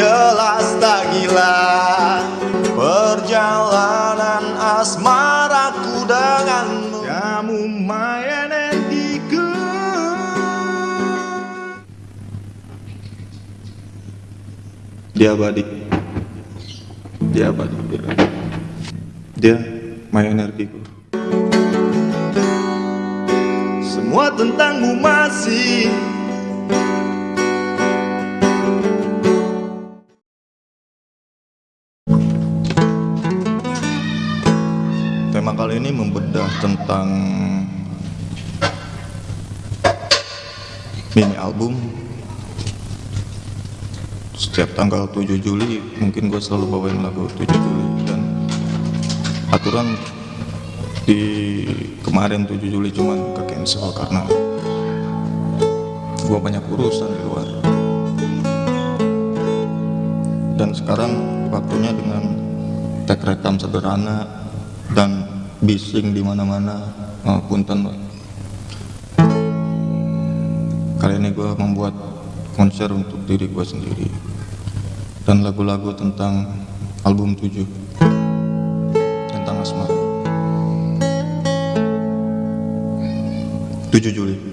jelas tak gila Perjalanan asmaraku denganmu. Kamu my energiku Dia abadi Dia abadi Dia, dia my energiku Semua tentangmu masih tentang mini album. Setiap tanggal 7 Juli mungkin gue selalu bawain lagu 7 Juli. Dan aturan di kemarin 7 Juli cuman ke cancel karena gue banyak urusan di luar. Dan sekarang waktunya dengan tag rekam sederhana dan bising di mana-mana. Oh, punten Pak. kali ini gue membuat konser untuk diri gue sendiri dan lagu-lagu tentang album 7 tentang asmara. 7 Juli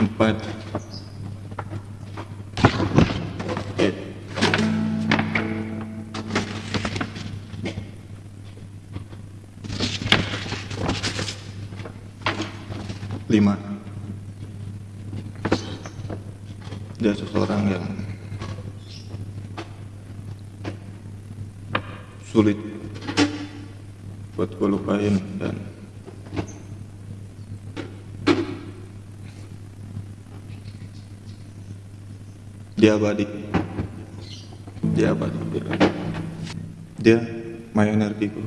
empat. Lima. dia balik dia balik dia mayonergiku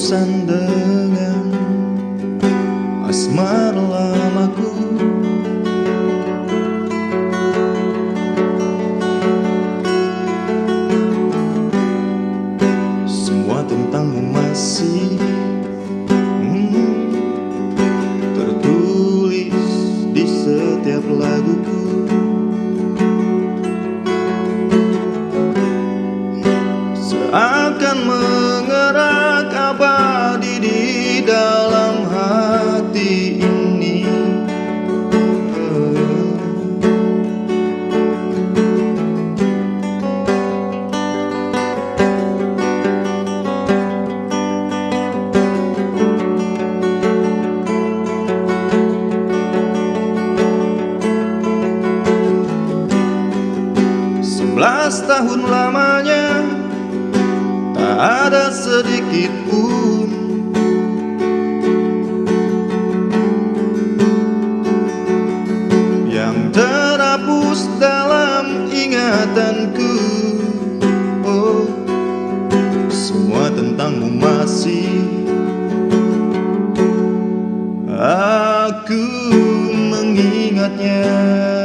sende ingatanku Oh Semua tentangmu masih Aku mengingatnya.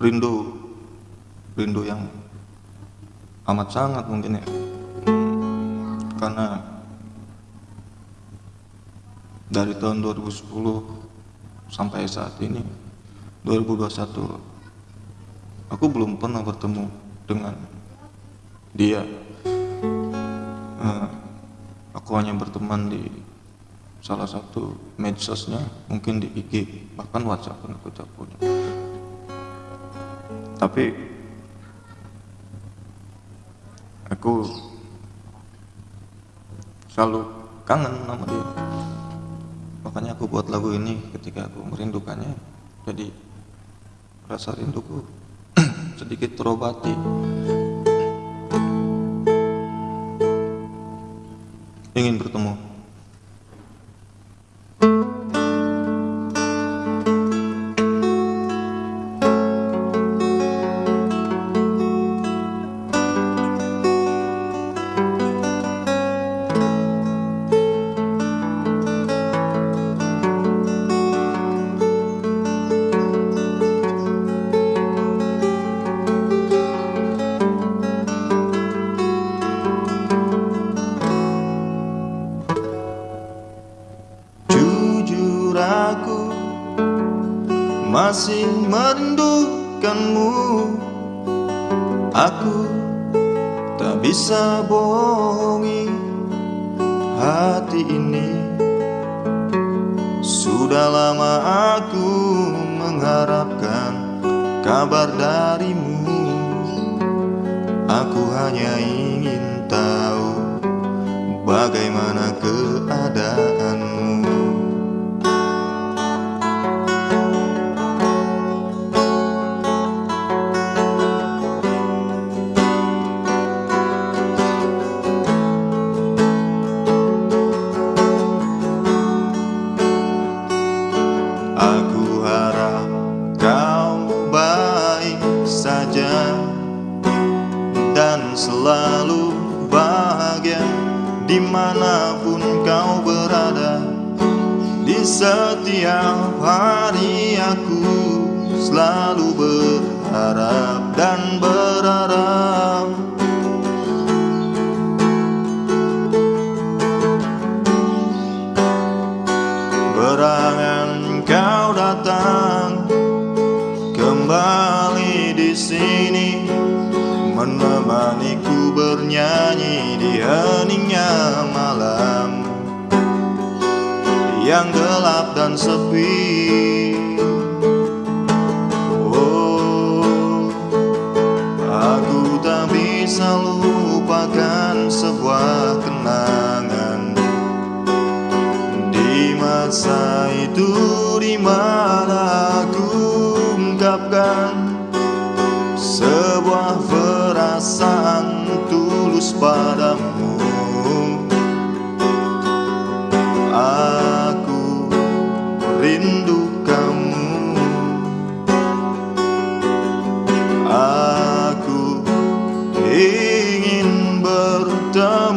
Rindu. Rindu yang amat sangat mungkin ya. Karena dari tahun 2010 sampai saat ini 2021 aku belum pernah bertemu dengan dia. Uh, aku hanya berteman di salah satu medsosnya mungkin di IG bahkan WhatsApp pun aku tak punya tapi aku selalu kangen sama dia. Makanya aku buat lagu ini ketika aku merindukannya jadi rasa rinduku sedikit terobati. Ingin bertemu setiap hari aku selalu berharap dan berharap. Berangan kau datang kembali di sini menemaniku bernyanyi di heningnya yang gelap dan sepi. Bertemu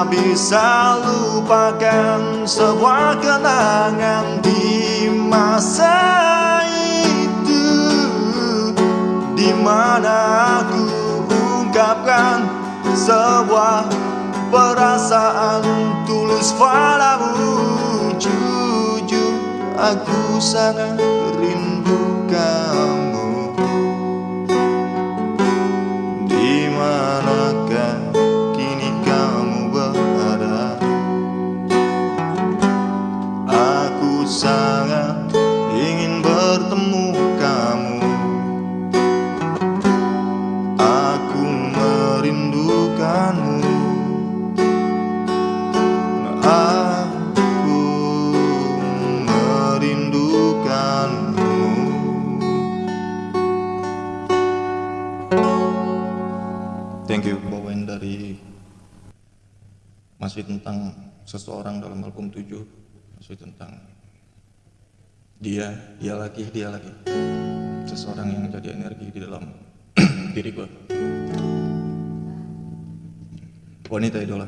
tak bisa lupakan sebuah kenangan di masa itu. Di mana aku ungkapkan sebuah perasaan tulus padamu. Jujur aku sangat tentang seseorang dalam album 7 masih tentang dia, dia lagi, dia lagi. Seseorang yang jadi energi di dalam diri gue wanita idola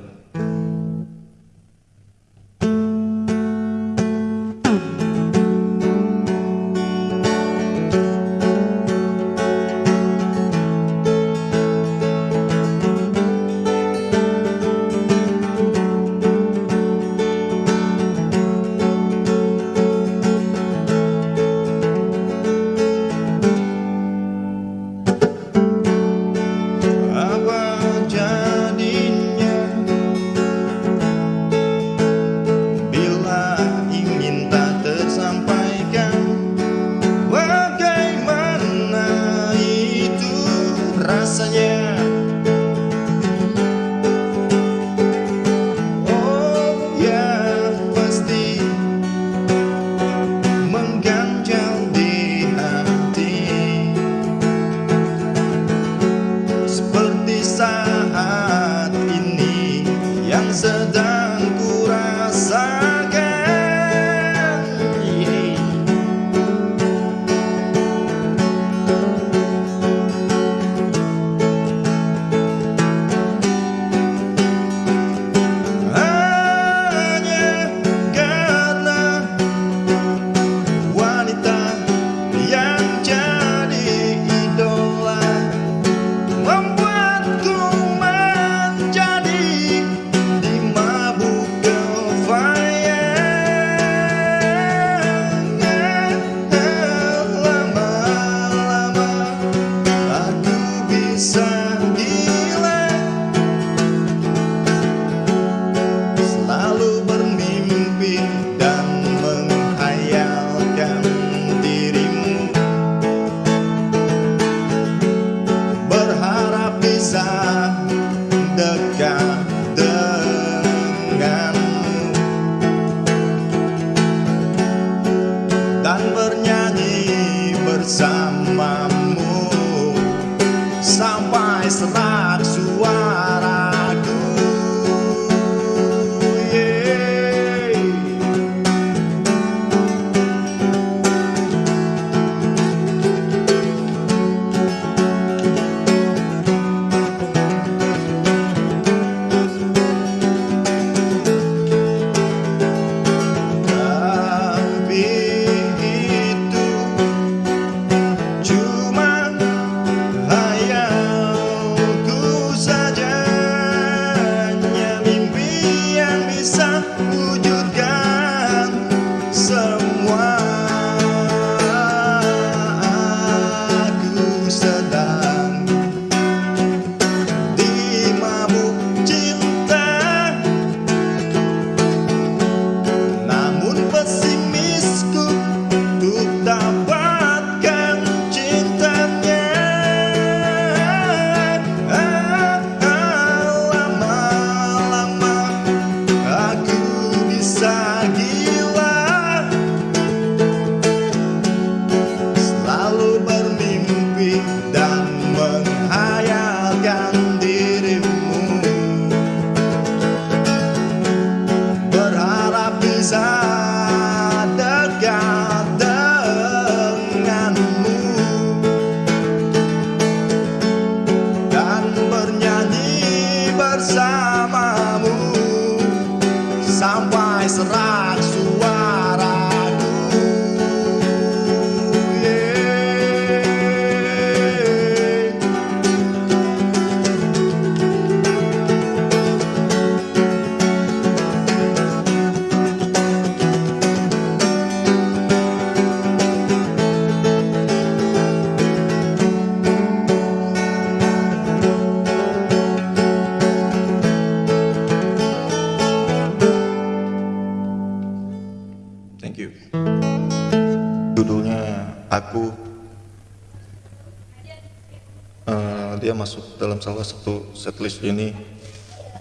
setlist ini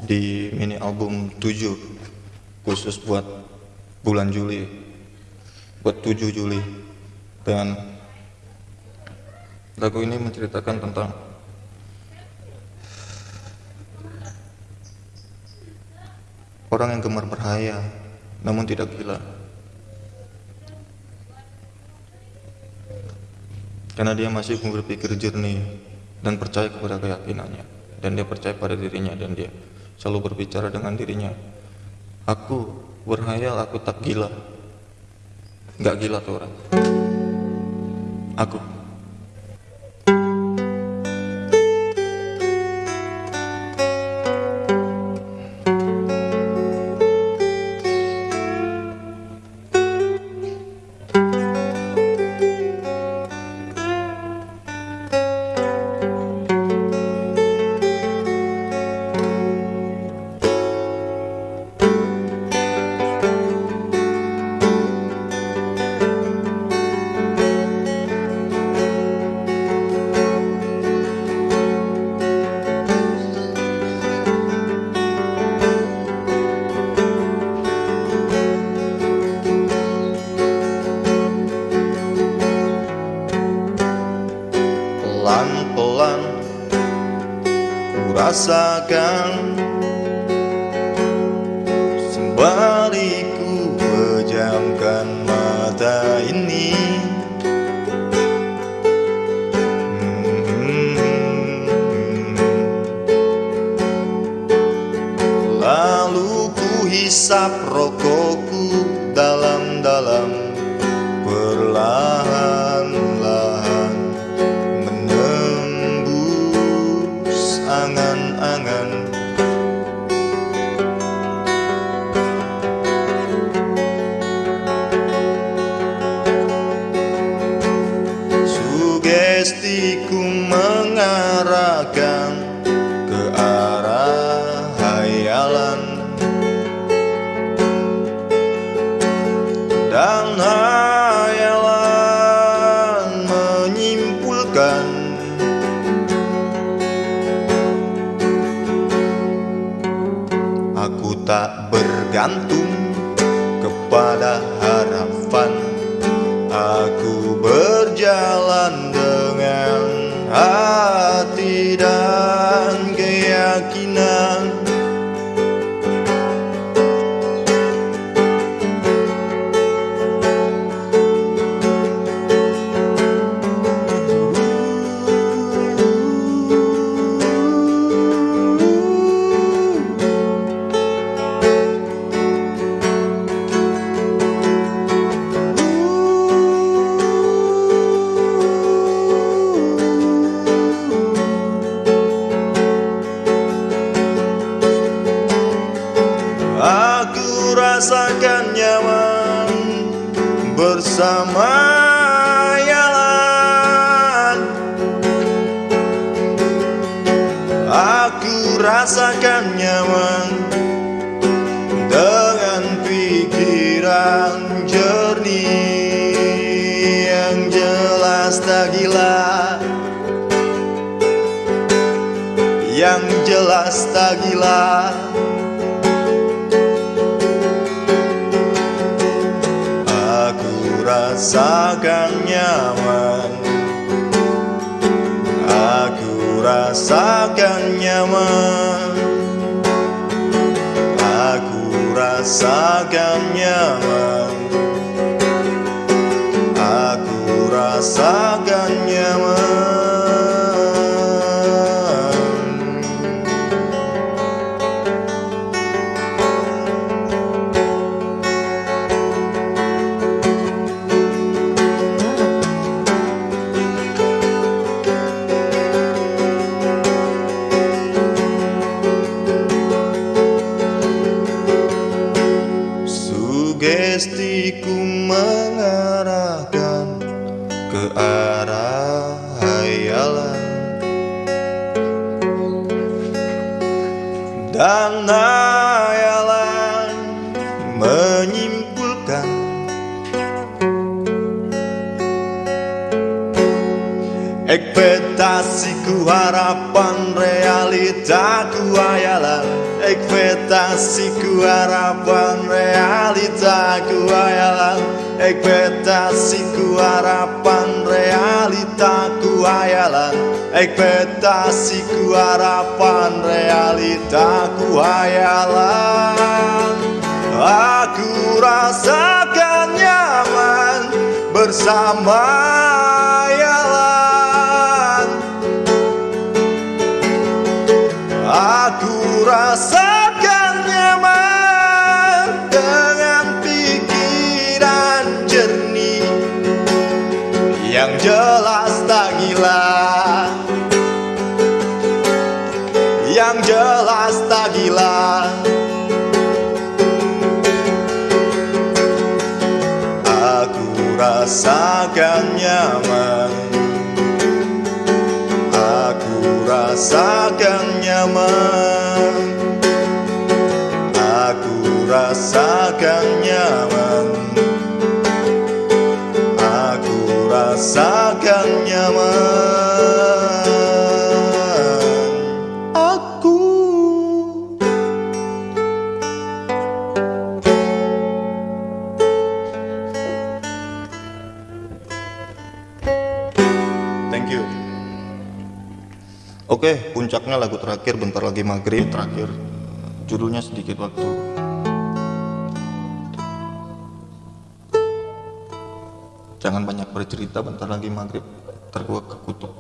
di mini album 7 khusus buat bulan Juli buat 7 Juli. Dan lagu ini menceritakan tentang orang yang gemar berhayal namun tidak gila. Karena dia masih berpikir jernih dan percaya kepada keyakinannya dan dia percaya pada dirinya dan dia selalu berbicara dengan dirinya. Aku berhayal aku tak gila. Nggak gila tuh orang. Aku ku tak bergantung kepada bersama Yalan Aku rasakan nyaman dengan pikiran jernih yang jelas tak gila. Yang jelas tak gila rasakan nyaman. Aku rasakan nyaman. Aku rasakan nyaman. Aku rasakan harapan realitaku hayalan. Ekspektasiku harapan realitaku hayalan. Ekspektasiku harapan realitaku hayalan. Ekspektasiku harapan realitaku hayalan. Aku rasakan nyaman bersama Yang jelas tak gila. Aku rasakan nyaman. Aku rasakan nyaman. Aku rasakan nyaman Oke, puncaknya lagu terakhir bentar lagi maghrib terakhir. Judulnya sedikit waktu. Jangan banyak bercerita bentar lagi maghrib. Ntar gua kekutuk.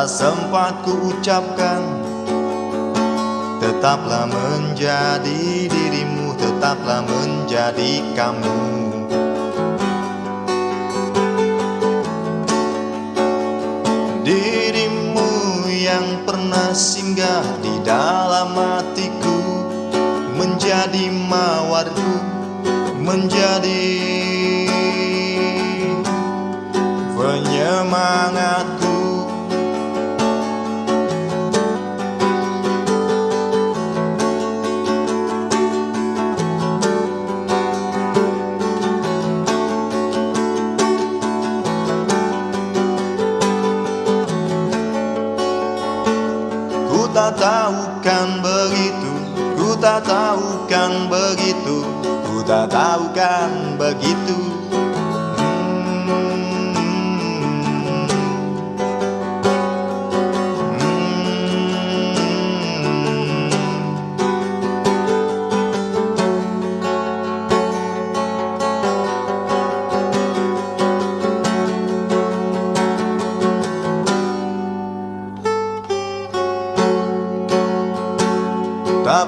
Tak sempat ku ucapkan Tetaplah menjadi dirimu Tetaplah menjadi kamu. Dirimu yang pernah singgah di dalam hatiku Menjadi mawarku Menjadi penyemangatku tahu kan begitu Ku tak tahu kan begitu Ku tak tahu kan begitu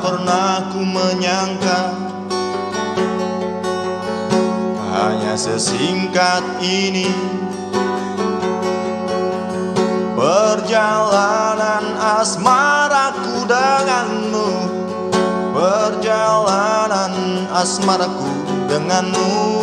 pernah ku menyangka Hanya sesingkat ini Perjalanan asmaraku denganmu Perjalanan asmaraku denganmu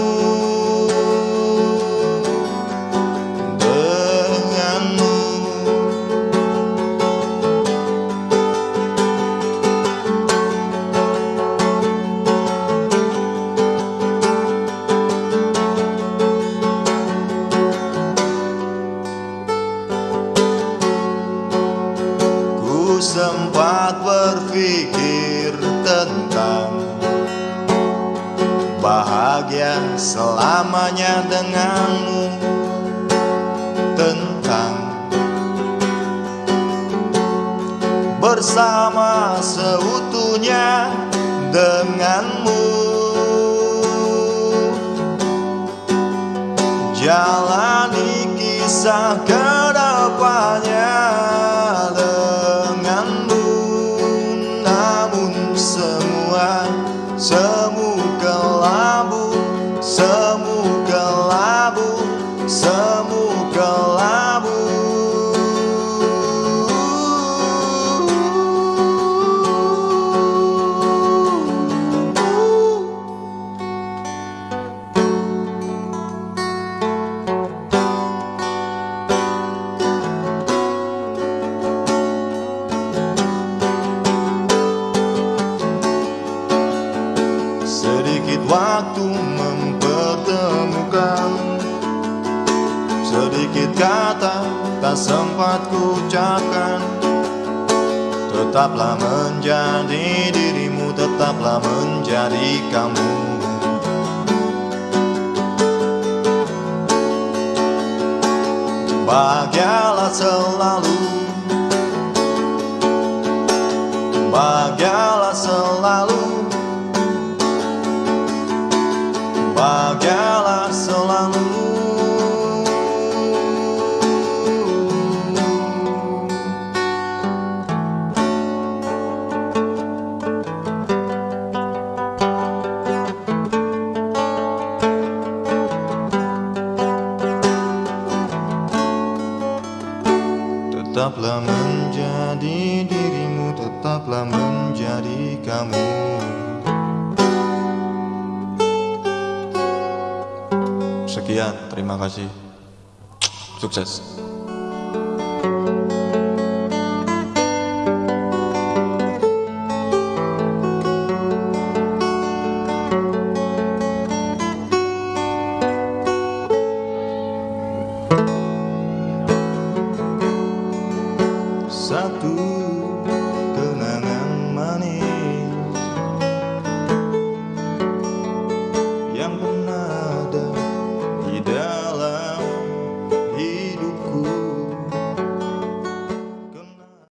Jalani kisah Tetaplah menjadi dirimu, tetaplah menjadi kamu. Bahagialah selalu. Bahagialah selalu. Bahagialah kasih Sukses